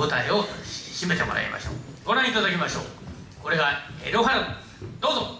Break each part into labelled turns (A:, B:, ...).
A: 舞台を締めてもらいましょう。ご覧いただきましょう。これがエロハルどうぞ。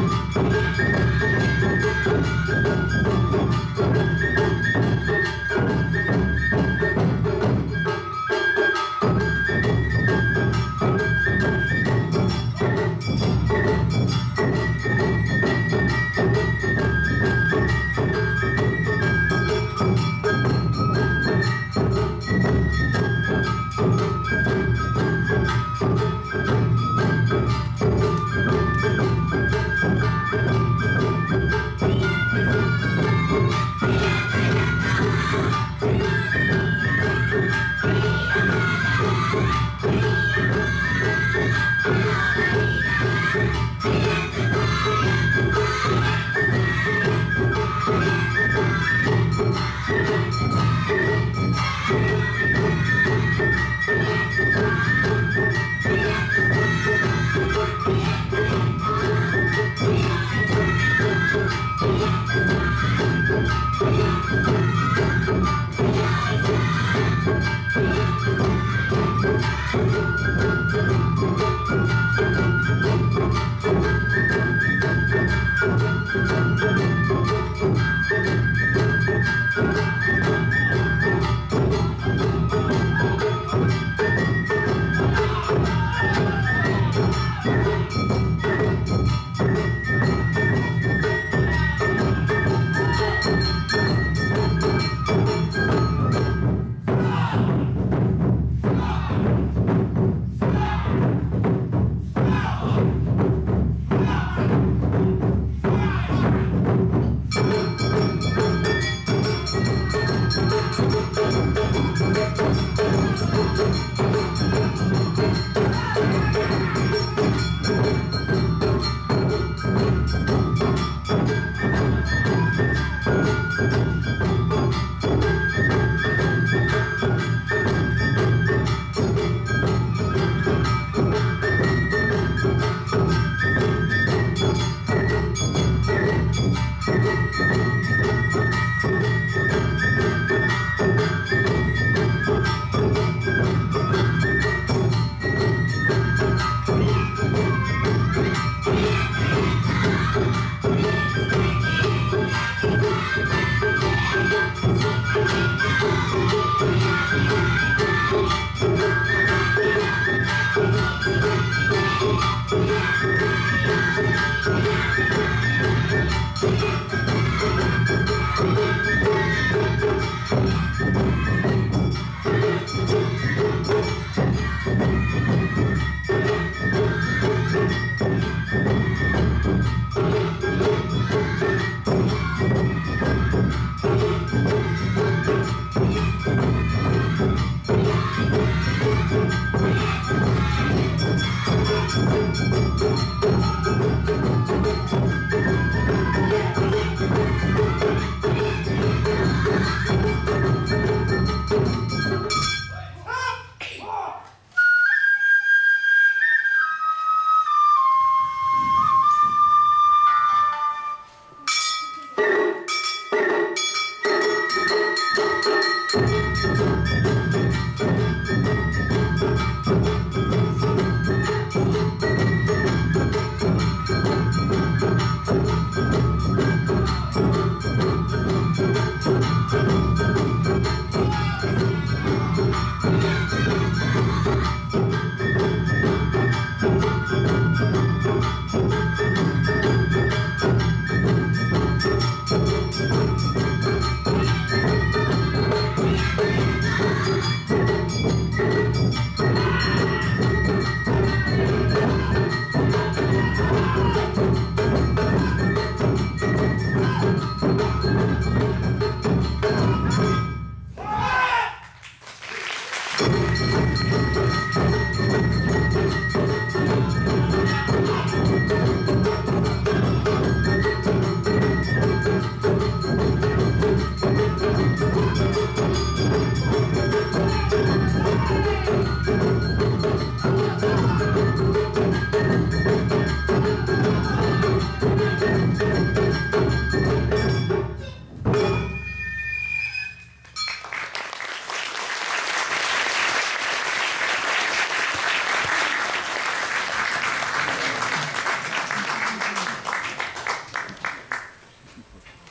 A: Música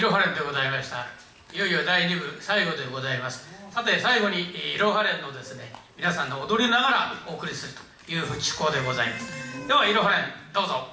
A: いろはれんでございました。いよいよ第2部最後でございます。さて最後にいろはれんのですね皆さんの踊りながらお送りするという趣向でございます。ではいろはれんどうぞ。